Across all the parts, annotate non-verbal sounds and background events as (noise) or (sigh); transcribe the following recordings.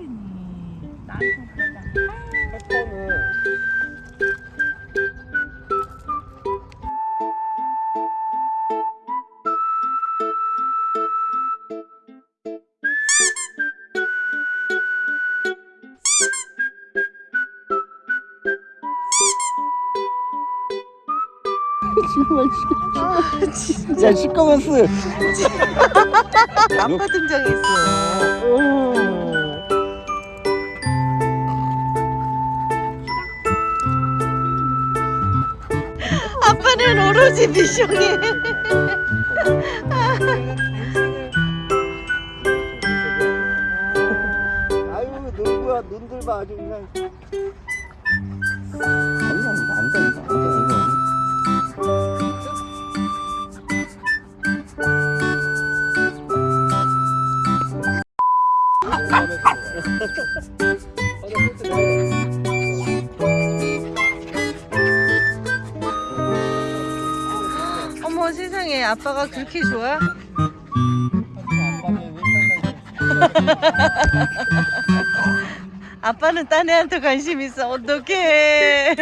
빡빡이니 나한테는 아, 진짜. 아, 시커먼스. (laughs) 아빠 등장했어 아빠는 오로지 미션이. 아유 놀고야 눈들 봐 아주 그냥. 앉아 앉아 앉아 앉아 앉 어머 세상에. 아빠가 그렇게 좋아? (laughs) 아빠는 딴 애한테 관심 있어. 어떡해.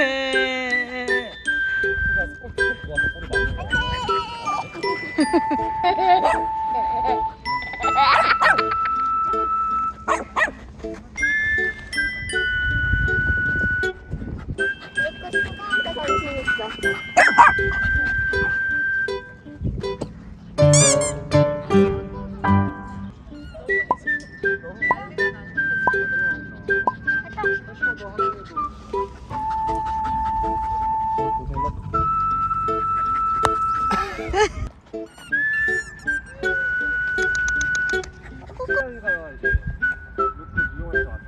관심 있어. 여기가 이제 이용해서